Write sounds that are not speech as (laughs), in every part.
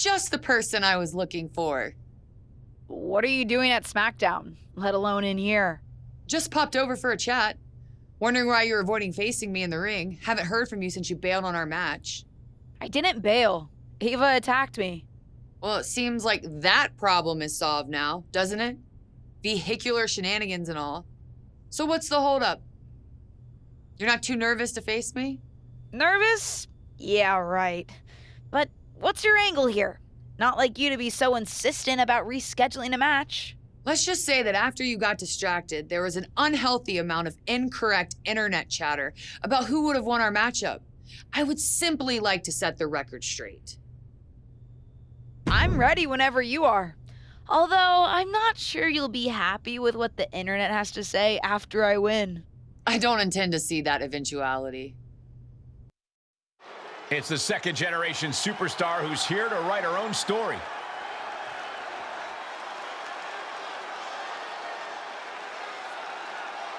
Just the person I was looking for. What are you doing at SmackDown, let alone in here? Just popped over for a chat. Wondering why you're avoiding facing me in the ring. Haven't heard from you since you bailed on our match. I didn't bail. Ava attacked me. Well, it seems like that problem is solved now, doesn't it? Vehicular shenanigans and all. So what's the holdup? You're not too nervous to face me? Nervous? Yeah, right. But what's your angle here? Not like you to be so insistent about rescheduling a match. Let's just say that after you got distracted, there was an unhealthy amount of incorrect internet chatter about who would have won our matchup. I would simply like to set the record straight. I'm ready whenever you are. Although, I'm not sure you'll be happy with what the internet has to say after I win. I don't intend to see that eventuality. It's the second generation superstar who's here to write her own story.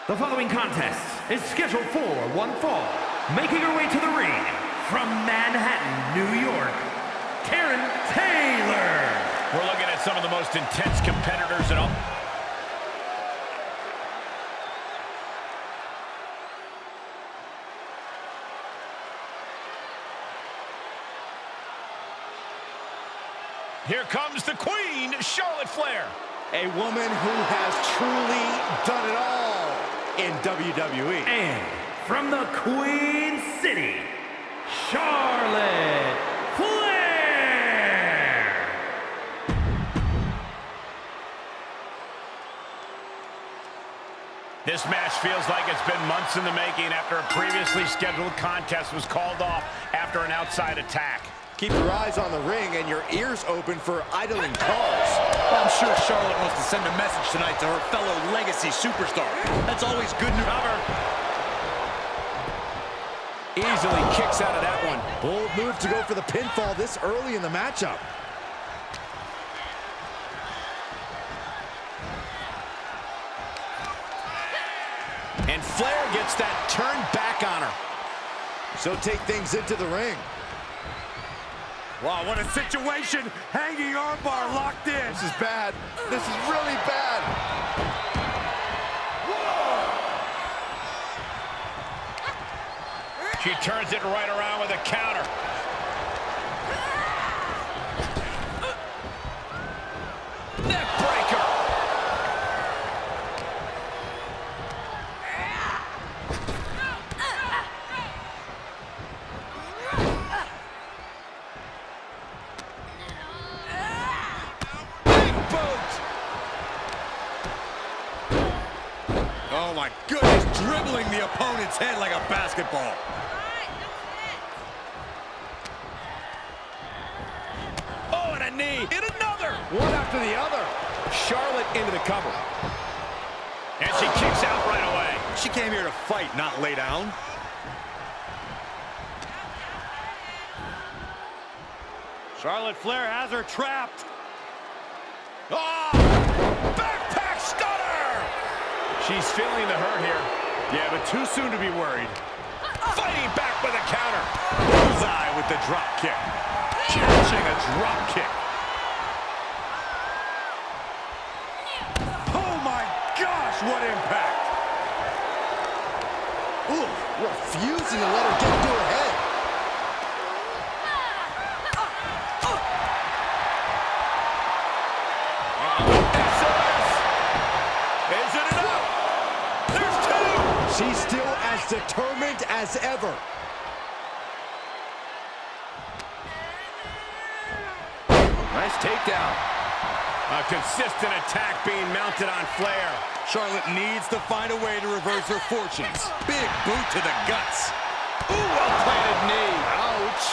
The following contest is scheduled for one fall. Making her way to the ring from Manhattan, New York, Karen Taylor. We're looking at some of the most intense competitors in all... Here comes the queen, Charlotte Flair. A woman who has truly done it all in WWE. And from the Queen City, Charlotte Flair. This match feels like it's been months in the making after a previously scheduled contest was called off after an outside attack. Keep your eyes on the ring and your ears open for idling cars. I'm sure Charlotte wants to send a message tonight to her fellow legacy superstar. That's always good news. Cover. Easily kicks out of that one. Bold move to go for the pinfall this early in the matchup. And Flair gets that turned back on her. So take things into the ring. Wow, what a situation. Hanging armbar locked in. This is bad. This is really bad. She turns it right around with a counter. Goodness, dribbling the opponent's head like a basketball. Oh, and a knee. In another. One after the other. Charlotte into the cover. And she kicks out right away. She came here to fight, not lay down. Charlotte Flair has her trapped. Oh! Backpack stunner! She's feeling the hurt here. Yeah, but too soon to be worried. Fighting back with a counter. Bullseye with the drop kick. Catching a drop kick. Oh my gosh, what impact! Ooh, refusing to let her get to her head. As ever. Nice takedown. A consistent attack being mounted on Flair. Charlotte needs to find a way to reverse her fortunes. Big boot to the guts. Ooh, well-planted knee. Ouch.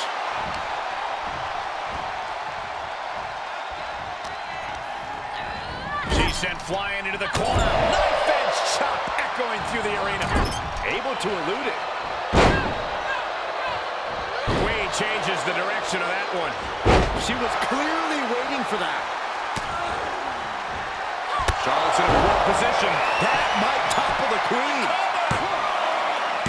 She's sent flying into the corner. Knife edge chop echoing through the arena. Able to elude it. Queen changes the direction of that one. She was clearly waiting for that. Charlotte's in a poor position. That might topple the queen.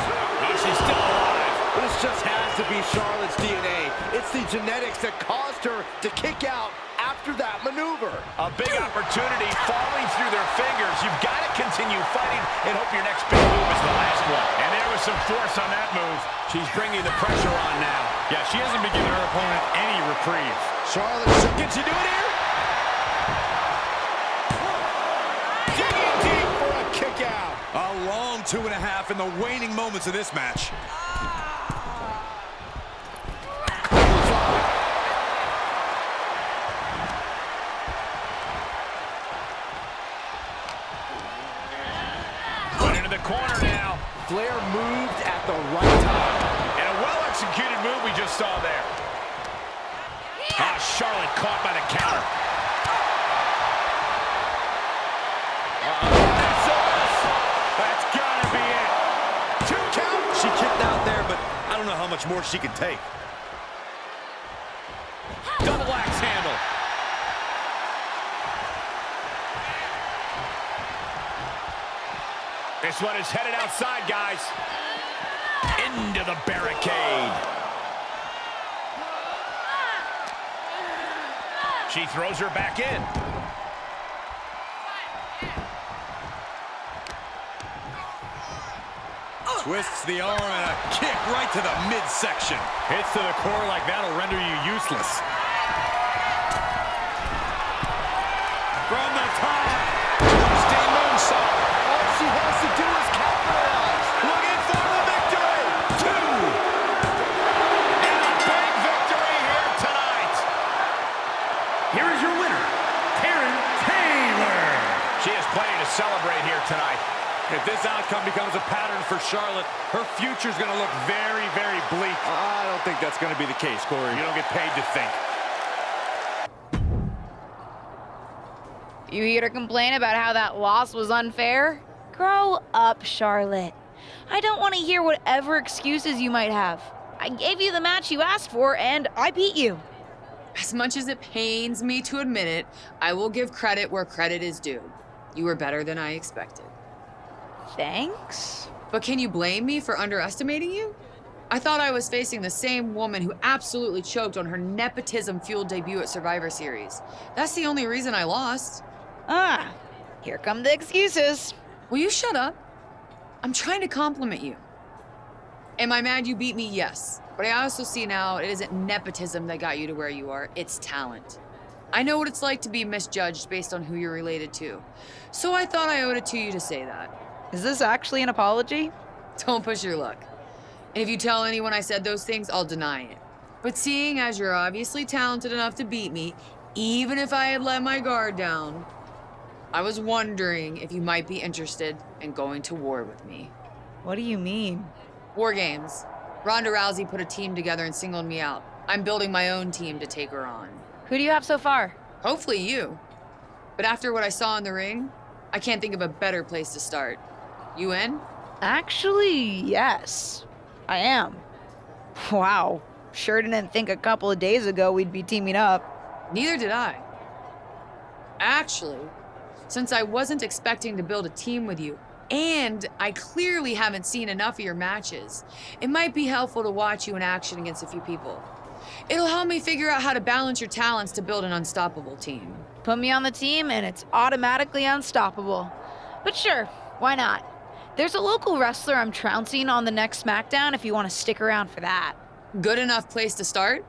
Oh, she's still alive. But is just has to be Charlotte's DNA. It's the genetics that caused her to kick out after that maneuver. A big opportunity falling through their fingers. You've got to continue fighting and hope your next big move is the last one. And there was some force on that move. She's bringing the pressure on now. Yeah, she hasn't been giving her opponent any reprieve. Charlotte, so can she do it here? Digging deep for a kick out. A long two and a half in the waning moments of this match. Put into the corner now. Flair moved at the right time. And move we just saw there. Ah, Charlotte caught by the counter. That's gotta be it. Two count. She kicked out there, but I don't know how much more she can take. Double axe handle. This one is headed outside, guys. Into the barricade. She throws her back in. Twists the arm and a kick right to the midsection. Hits to the core like that'll render you useless. Here tonight. If this outcome becomes a pattern for Charlotte, her future's going to look very, very bleak. I don't think that's going to be the case, Corey. You don't get paid to think. You here to complain about how that loss was unfair? Grow up, Charlotte. I don't want to hear whatever excuses you might have. I gave you the match you asked for, and I beat you. As much as it pains me to admit it, I will give credit where credit is due. You were better than I expected. Thanks. But can you blame me for underestimating you? I thought I was facing the same woman who absolutely choked on her nepotism fueled debut at Survivor Series. That's the only reason I lost. Ah, here come the excuses. Will you shut up? I'm trying to compliment you. Am I mad you beat me? Yes. But I also see now it isn't nepotism that got you to where you are, it's talent. I know what it's like to be misjudged based on who you're related to. So I thought I owed it to you to say that. Is this actually an apology? Don't push your luck. And if you tell anyone I said those things, I'll deny it. But seeing as you're obviously talented enough to beat me, even if I had let my guard down, I was wondering if you might be interested in going to war with me. What do you mean? War games. Ronda Rousey put a team together and singled me out. I'm building my own team to take her on. Who do you have so far? Hopefully you. But after what I saw in the ring, I can't think of a better place to start. You in? Actually, yes. I am. Wow. Sure didn't think a couple of days ago we'd be teaming up. Neither did I. Actually, since I wasn't expecting to build a team with you, and I clearly haven't seen enough of your matches, it might be helpful to watch you in action against a few people. It'll help me figure out how to balance your talents to build an unstoppable team. Put me on the team and it's automatically unstoppable. But sure, why not? There's a local wrestler I'm trouncing on the next SmackDown if you want to stick around for that. Good enough place to start?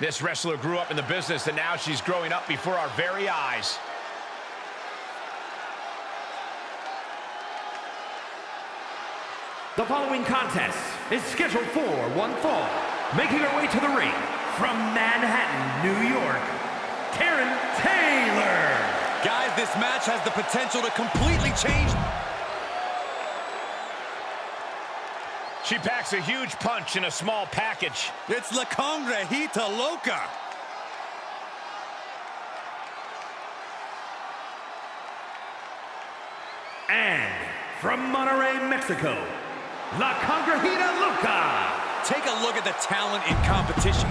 This wrestler grew up in the business, and now she's growing up before our very eyes. The following contest is scheduled for one fall. Making her way to the ring from Manhattan, New York, Karen Taylor. Guys, this match has the potential to completely change. She packs a huge punch in a small package. It's La Congrejita Loca. And from Monterrey, Mexico, La Congrejita Loca. Take a look at the talent in competition.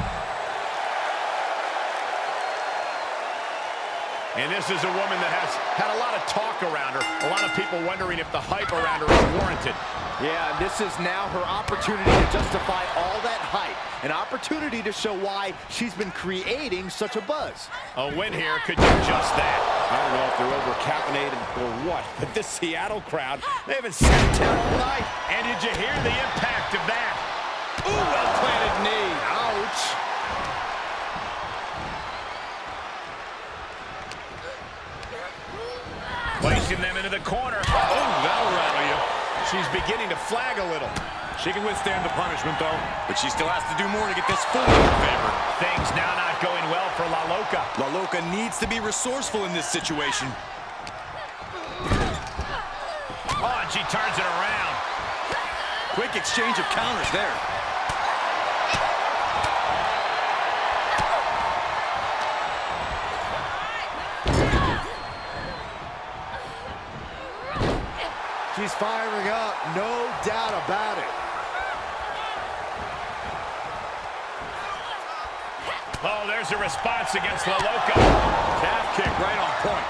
And this is a woman that has had a lot of talk around her. A lot of people wondering if the hype around her is warranted. Yeah, this is now her opportunity to justify all that hype. An opportunity to show why she's been creating such a buzz. A win here could do just that. I don't know if they're over-caffeinated or what, but this Seattle crowd, they haven't sat down all night. And did you hear the impact of that? Ooh, well-planted knee. Ouch. Placing them into the corner. Oh, that'll rattle you. She's beginning to flag a little. She can withstand the punishment, though, but she still has to do more to get this fully in her favor. Things now not going well for La Loca. La Loca needs to be resourceful in this situation. Oh, and she turns it around. Quick exchange of counters there. She's firing up, no doubt about it. Oh, there's a response against La Loca. Calf kick right on point.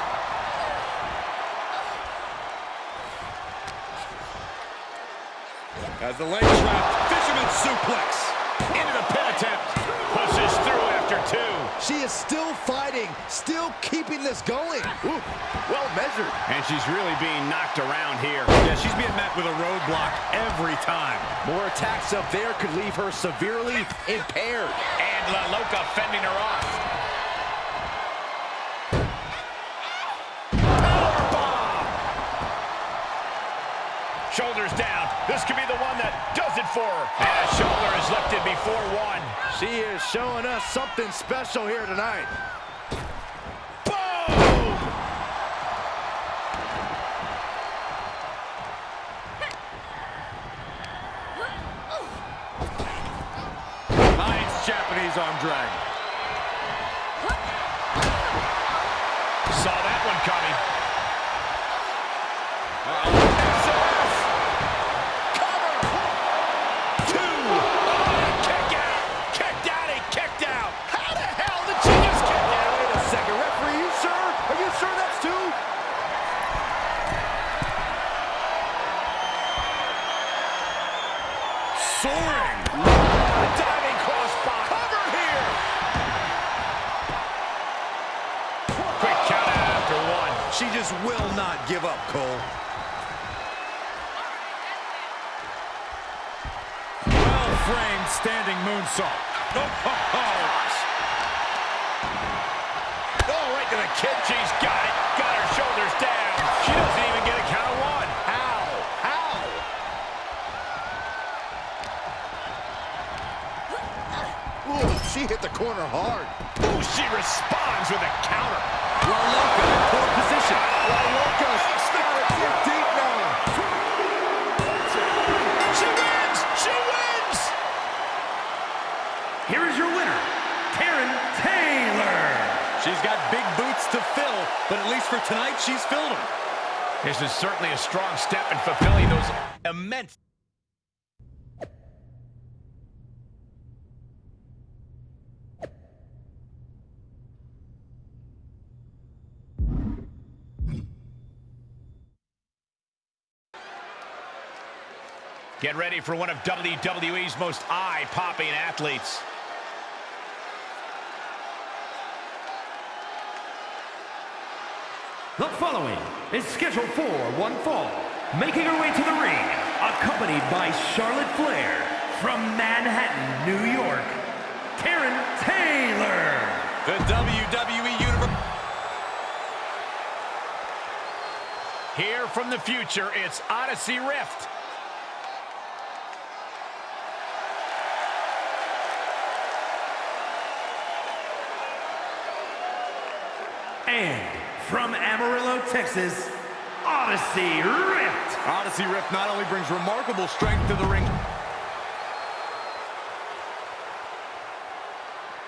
As the leg trap, fisherman suplex. Into the pin attempt. Pushes through after two. She is still fighting, still keeping this going. Ooh, well measured. And she's really being knocked around here. Yeah, she's being met with a roadblock every time. More attacks up there could leave her severely impaired. And La Loca fending her off. Shoulders down. This could be the one that does it for her. And a shoulder is lifted before one. She is showing us something special here tonight. Japanese arm drag. Just will not give up, Cole. Well-framed standing moonsault. Oh, ho, ho. Oh, right to the kid. She's got it. Got her shoulders down. She doesn't even get a count of one. How? How? Ooh, she hit the corner hard. Ooh, she responds with a counter. La Loca in poor position. La Loca's got it too deep now. She wins! She wins! Here is your winner, Karen Taylor. She's got big boots to fill, but at least for tonight, she's filled them. This is certainly a strong step in fulfilling those immense Get ready for one of WWE's most eye-popping athletes. The following is scheduled for one fall. Making her way to the ring, accompanied by Charlotte Flair from Manhattan, New York, Karen Taylor. The WWE Universe. Here from the future, it's Odyssey Rift. Texas, Odyssey Rift. Odyssey Rift not only brings remarkable strength to the ring,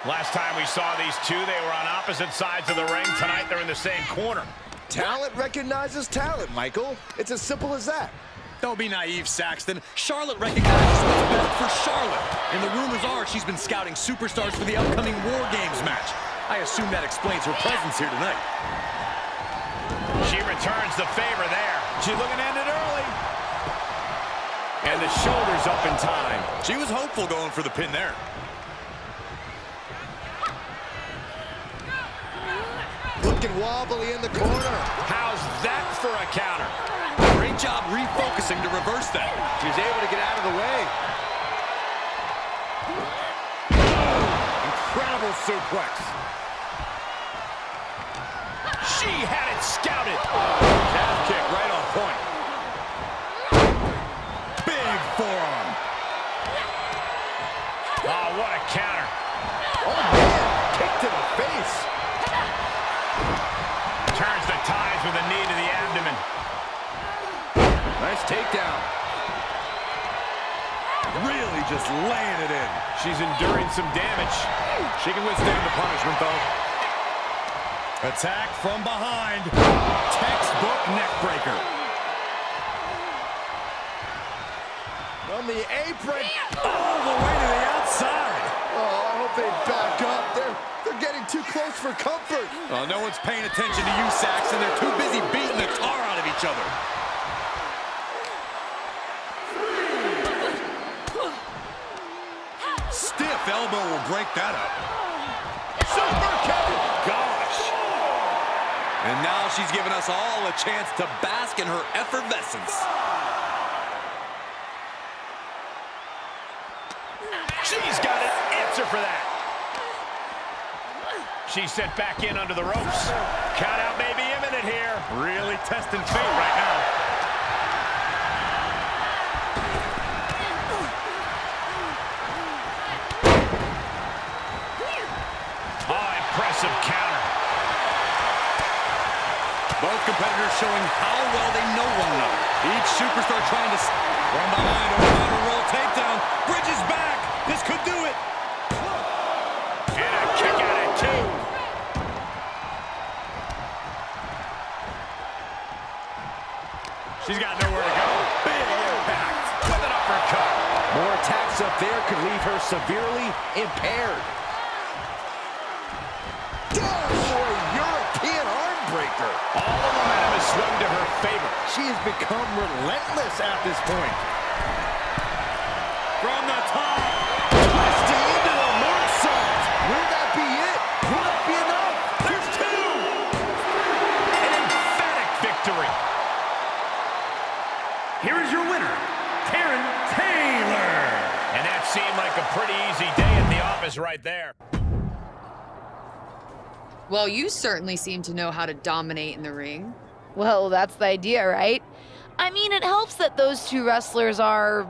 Last time we saw these two, they were on opposite sides of the ring. Tonight, they're in the same corner. Talent recognizes talent, Michael. It's as simple as that. Don't be naive, Saxton. Charlotte recognizes what's best for Charlotte. And the rumors are she's been scouting superstars for the upcoming War Games match. I assume that explains her presence here tonight. Returns the favor there. She's looking to end it early. And the shoulders up in time. She was hopeful going for the pin there. Looking wobbly in the corner. How's that for a counter? Great job refocusing to reverse that. She's able to get out of the way. Incredible suplex. She had it scouted. Calf kick right on point. Big forearm. Oh, what a counter. Oh, man. Kick to the face. Turns the ties with a knee to the abdomen. Nice takedown. Really just laying it in. She's enduring some damage. She can withstand the punishment, though. Attack from behind. Textbook neck breaker. On the apron. All the way to the outside. Oh, I hope they back up. They're, they're getting too close for comfort. Well, no one's paying attention to you, Saxton. They're too busy beating the tar out of each other. Stiff elbow will break that up. She's given us all a chance to bask in her effervescence. She's got an answer for that. She's sent back in under the ropes. Count out may be imminent here. Really testing fate right now. Oh, impressive counter. Both competitors showing how well they know one another. Each superstar trying to... From behind, counter roll takedown. Bridges back. This could do it. And a kick out at two. She's got nowhere to go. Big impact with an uppercut. More attacks up there could leave her severely impaired. Arm. All the momentum has swung to her favor. She has become relentless at this point. From the top. Twisting into the moonsault. Will that be it? Will that be enough? There's two. An emphatic victory. Here is your winner, Karen Taylor. And that seemed like a pretty easy day at the office right there. Well, you certainly seem to know how to dominate in the ring. Well, that's the idea, right? I mean, it helps that those two wrestlers are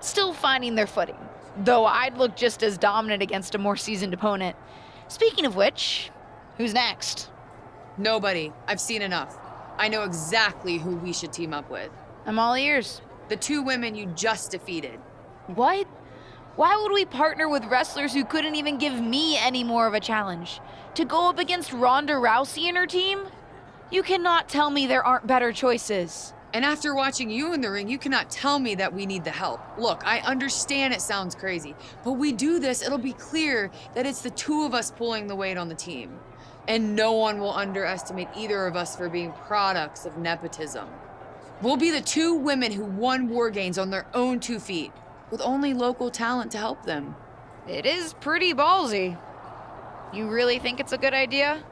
still finding their footing, though I'd look just as dominant against a more seasoned opponent. Speaking of which, who's next? Nobody. I've seen enough. I know exactly who we should team up with. I'm all ears. The two women you just defeated. What? Why would we partner with wrestlers who couldn't even give me any more of a challenge? To go up against Ronda Rousey and her team? You cannot tell me there aren't better choices. And after watching you in the ring, you cannot tell me that we need the help. Look, I understand it sounds crazy, but we do this, it'll be clear that it's the two of us pulling the weight on the team. And no one will underestimate either of us for being products of nepotism. We'll be the two women who won War Games on their own two feet, with only local talent to help them. It is pretty ballsy. You really think it's a good idea?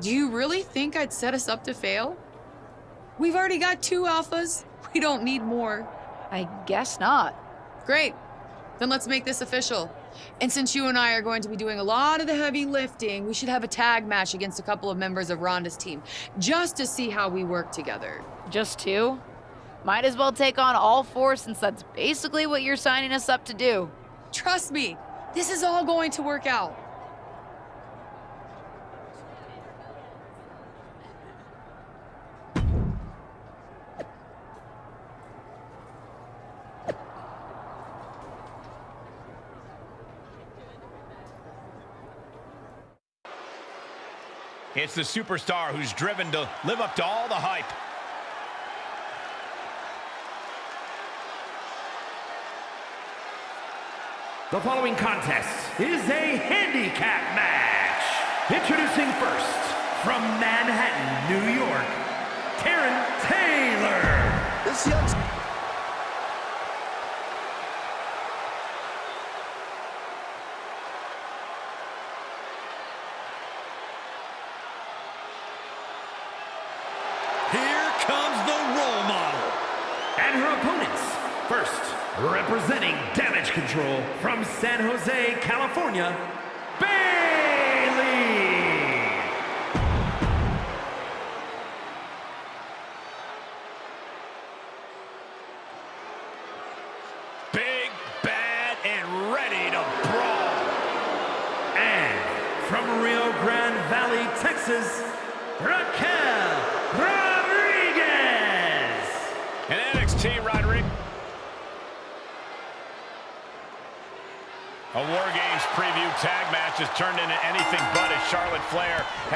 Do you really think I'd set us up to fail? We've already got two alphas. (laughs) We don't need more. I guess not. Great. Then let's make this official. And since you and I are going to be doing a lot of the heavy lifting, we should have a tag match against a couple of members of Ronda's team, just to see how we work together. Just two? Might as well take on all four since that's basically what you're signing us up to do. Trust me, this is all going to work out. It's the superstar who's driven to live up to all the hype. The following contest is a handicap match. Introducing first, from Manhattan, New York, Karen Taylor. This young... Control from San Jose, California,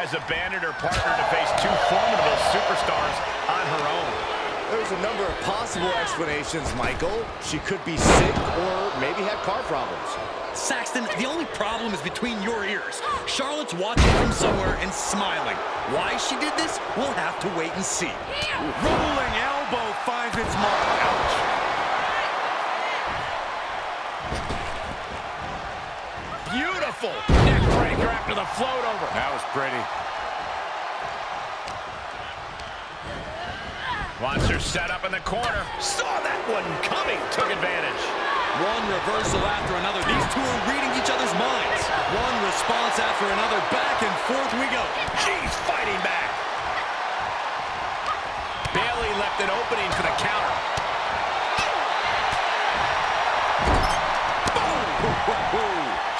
has abandoned her partner to face two formidable superstars on her own. There's a number of possible explanations, Michael. She could be sick or maybe had car problems. Saxton, the only problem is between your ears. Charlotte's watching from somewhere and smiling. Why she did this, we'll have to wait and see. Rolling elbow finds its mark. Ouch. Beautiful neck breaker after the float over. That was pretty. Wants her set up in the corner. Saw that one coming. Took advantage. One reversal after another. These two are reading each other's minds. One response after another. Back and forth we go. She's fighting back. Bayley left an opening for the counter.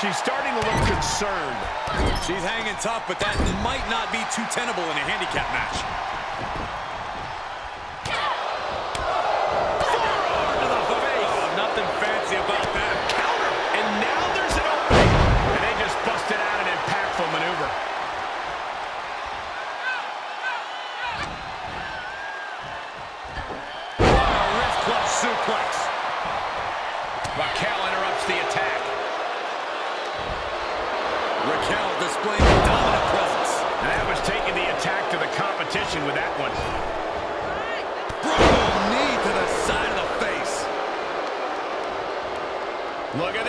She's starting to look concerned. She's hanging tough, but that might not be too tenable in a handicap match. Competition with that one. Brutal knee to the side of the face. Look at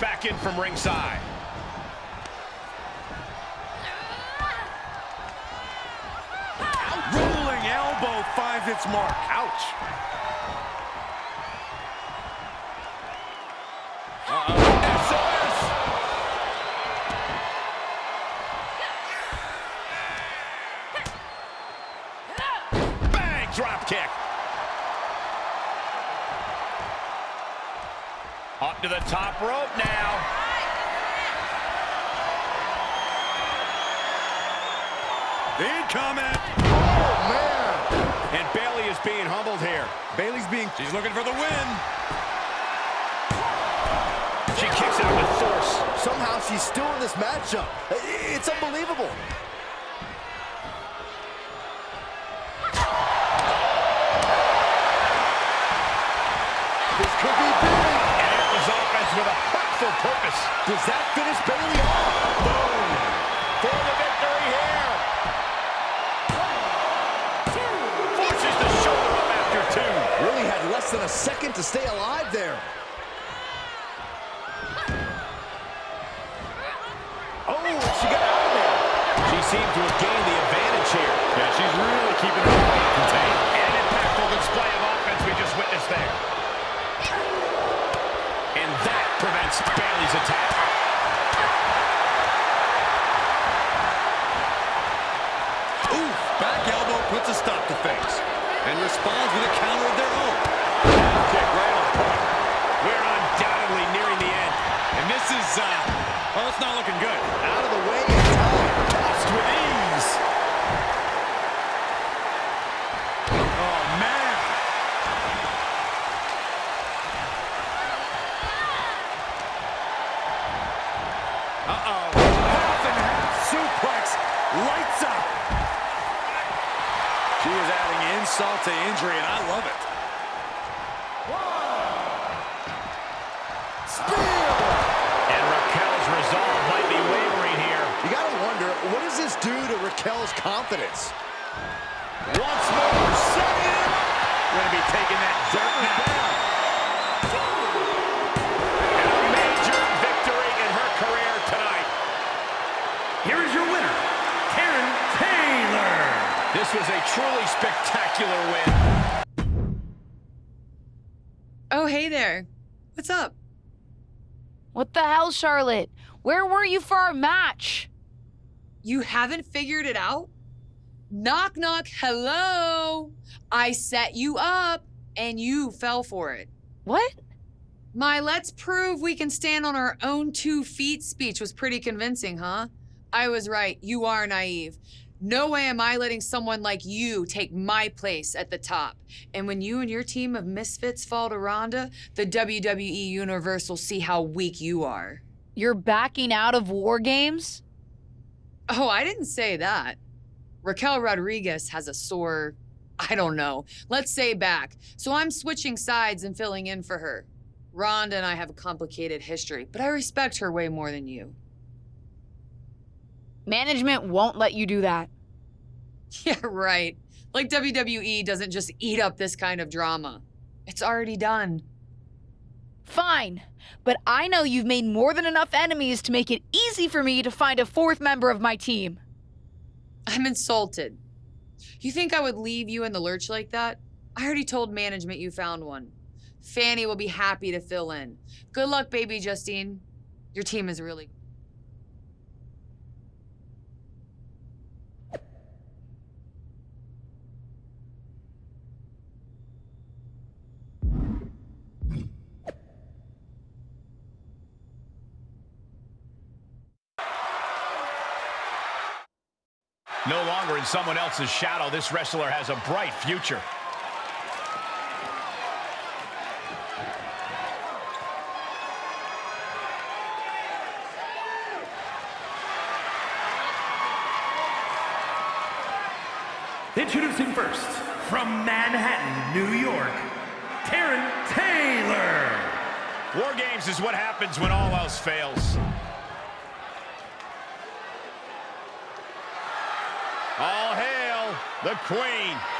back in from ringside. Rolling elbow finds its mark. Incoming. Oh, man. And Bayley is being humbled here. Bayley's being, she's looking for the win. She kicks out with force. Somehow she's still in this matchup. It's unbelievable. This could be big. And it was offense with a hurtful purpose. Does that finish Bayley second to stay alive there. good. Out of the way in time. Tossed with ease. Oh, man. Uh-oh. Half and half suplex. Lights up. She is adding insult to injury, and I love Charlotte? Where were you for our match? You haven't figured it out? Knock, knock, hello. I set you up and you fell for it. What? My let's prove we can stand on our own two feet speech was pretty convincing, huh? I was right. You are naive. No way am I letting someone like you take my place at the top. And when you and your team of misfits fall to Ronda, the WWE Universe will see how weak you are. You're backing out of War Games? Oh, I didn't say that. Raquel Rodriguez has a sore, I don't know, let's say back. So I'm switching sides and filling in for her. Ronda and I have a complicated history, but I respect her way more than you. Management won't let you do that. (laughs) Yeah, right. Like WWE doesn't just eat up this kind of drama. It's already done. Fine, but I know you've made more than enough enemies to make it easy for me to find a fourth member of my team. I'm insulted. You think I would leave you in the lurch like that? I already told management you found one. Fanny will be happy to fill in. Good luck, baby Justine. Your team is really. No longer in someone else's shadow, this wrestler has a bright future. Introducing first, from Manhattan, New York, Karen Taylor. War Games is what happens when all else fails. All hail the Queen.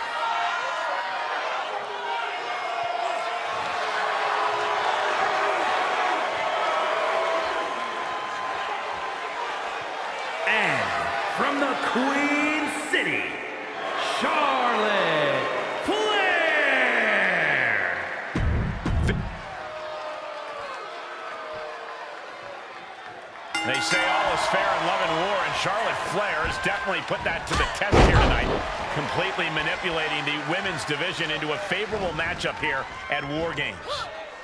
Is fair in love and war, and Charlotte Flair has definitely put that to the test here tonight, completely manipulating the women's division into a favorable matchup here at War Games.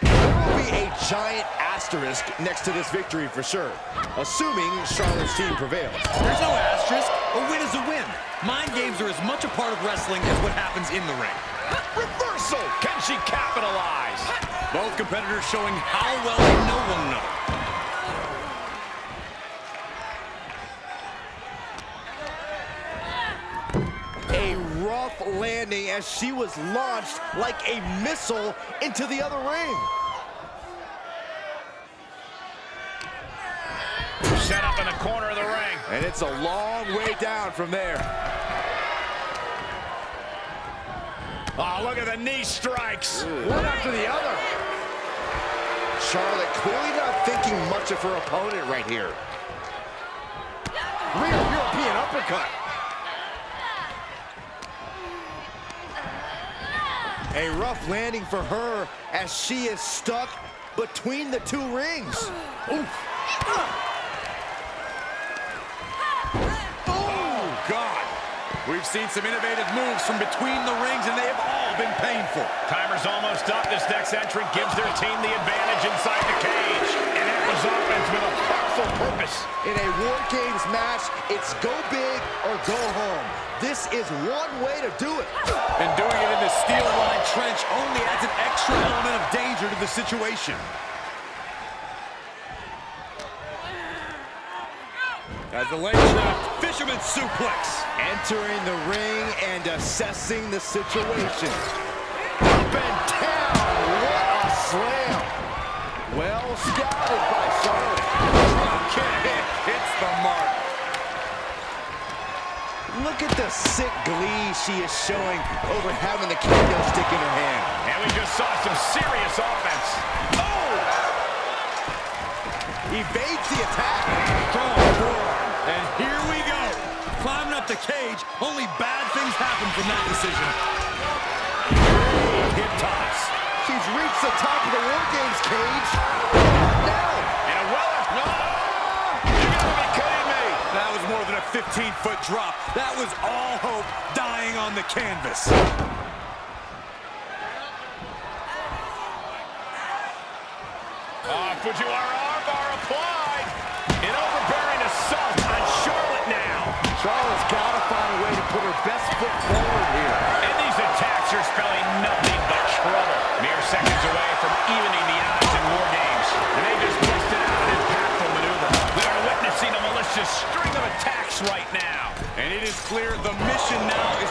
There will be a giant asterisk next to this victory for sure, assuming Charlotte's team prevails. There's no asterisk. A win is a win. Mind games are as much a part of wrestling as what happens in the ring. Reversal! Can she capitalize? Both competitors showing how well they know one another. A rough landing as she was launched like a missile into the other ring. Set up in the corner of the ring. And it's a long way down from there. Oh, look at the knee strikes. One after the other. Charlotte clearly not thinking much of her opponent right here. Rear European uppercut. A rough landing for her as she is stuck between the two rings. Oh, God. We've seen some innovative moves from between the rings, and they have all been painful. Timer's almost up. This next entrant gives their team the advantage inside the cage. Enters offense with a thoughtful purpose. In a War Games match, it's go big or go home. This is one way to do it. And doing it in the steel line trench only adds an extra element of danger to the situation. As the leg trap, fisherman suplex. Entering the ring and assessing the situation. Up and down. What a slam. Well scouted by Charlotte. Hits the mark. Look at the sick glee she is showing over having the kendo stick in her hand. And we just saw some serious offense. Oh! Evades the attack. Strong forearm. And here we go. Climbing up the cage. Only bad things happen from that decision. Hip toss. She's reached the top of the War Games cage. Now, And a well... No! You gotta be kidding me! That was more than a 15-foot drop. That was all hope dying on the canvas. Ah, Fujiwara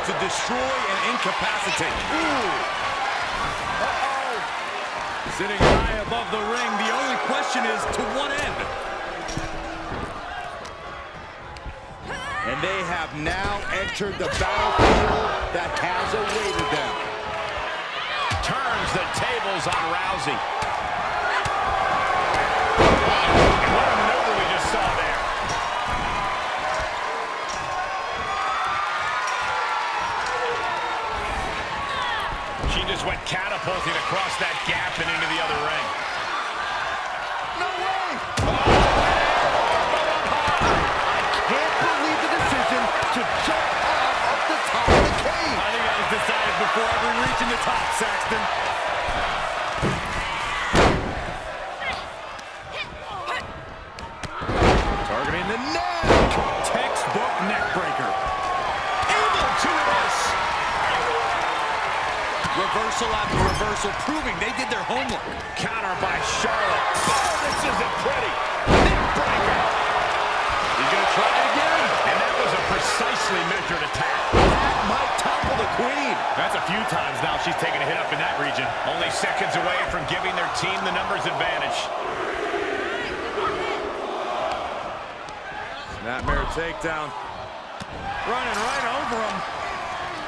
to destroy and incapacitate. Ooh. Sitting high above the ring, the only question is to what end? And they have now entered the battlefield that has awaited them. Turns the tables on Rousey. Went catapulting across that gap and into the other ring. No way! Oh! I can't believe the decision to jump off of the top of the cage. I think that was decided before ever reaching the top, Saxton. Reversal after reversal, proving they did their homework. Counter by Charlotte. Oh, this isn't pretty. Neck breaker. He's going to try it again. And that was a precisely measured attack. That might topple the queen. That's a few times now she's taken a hit up in that region. Only seconds away from giving their team the numbers advantage. Snapmare takedown. Running right over him.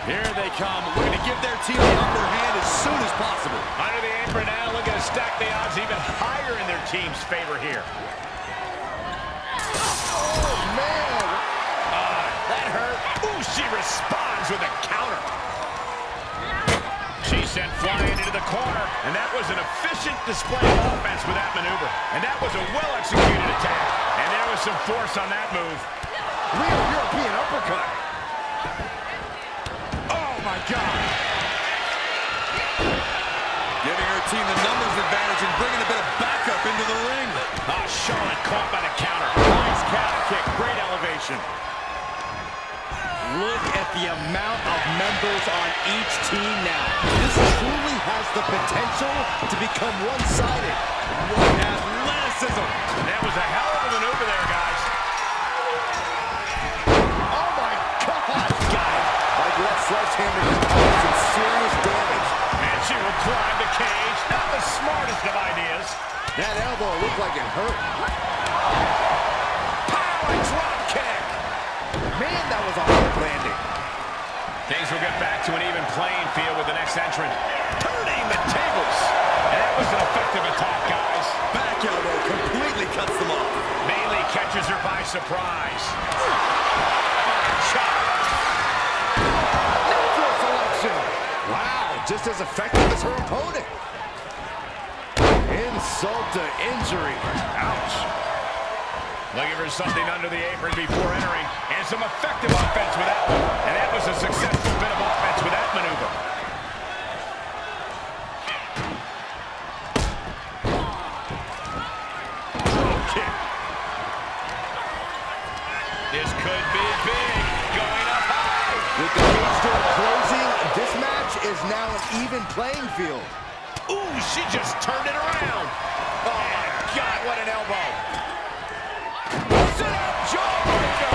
Here they come, looking to give their team the upper hand as soon as possible. Under the apron now, looking to stack the odds even higher in their team's favor here. Oh, man. Ah, that hurt. Ooh, she responds with a counter. She sent flying into the corner, and that was an efficient display of offense with that maneuver. And that was a well-executed attack. And there was some force on that move. Real European uppercut. Team the numbers advantage and bringing a bit of backup into the ring. Ah, Charlotte caught by the counter. Nice calf kick, great elevation. Look at the amount of members on each team now. This truly has the potential to become one-sided. What athleticism. That was a hell of a maneuver there, guys. Oh, my God. Got it. Like sledgehammer smartest of ideas. That elbow looked like it hurt. Power drop kick. Man, that was a hard landing. Things will get back to an even playing field with the next entrant. Turning the tables. And that was an effective attack, guys. Back elbow completely cuts them off. Bayley catches her by surprise. Natural selection. Wow, just as effective as her opponent. Insult to injury. Ouch. Looking for something under the apron before entering. And some effective offense with that one. And that was a successful bit of offense with that maneuver. Drop kick. This could be big. Going up high. With the cage door closing, this match is now an even playing field. Ooh, she just turned it around. Oh, my God, what an elbow. Sit up, jawbreaker.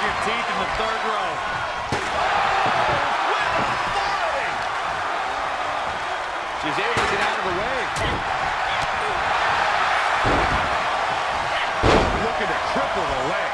Your teeth in the third row. She's able to get out of the way. Looking to the.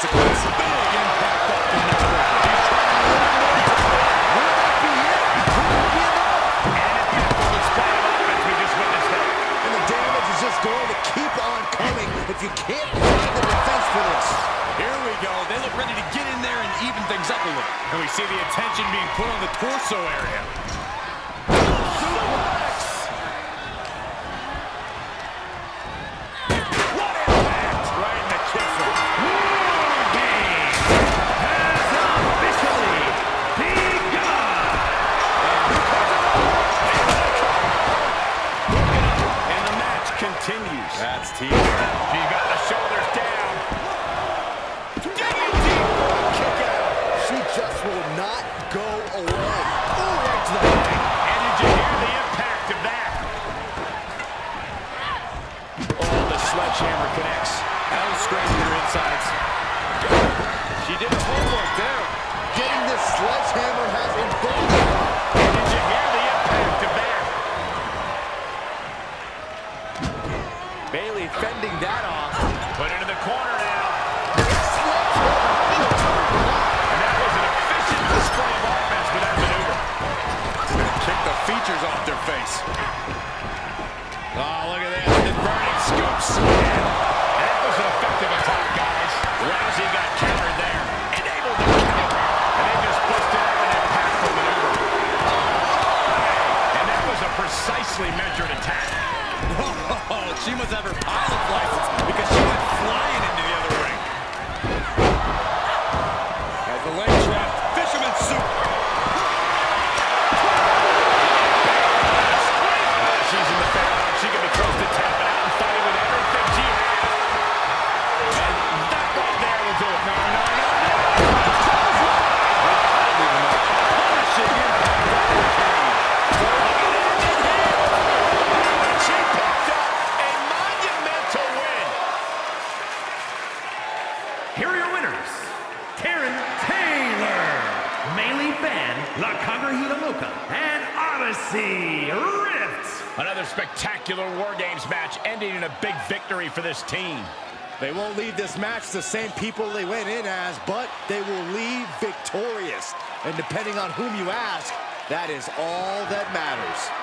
consequence. Big impact off the network. Going to keep on coming if you can't find the defense for this. Here we go. They look ready to get in there and even things up a little. And we see the attention being put on the torso area. team. scoops. And that was an effective attack, guys. Rousey got countered there and able to recover. And then just busted out an impactful maneuver. And that was a precisely measured attack. (laughs) Whoa, she must have her. for this team. They won't leave this match the same people they went in as, but they will leave victorious. And depending on whom you ask, that is all that matters.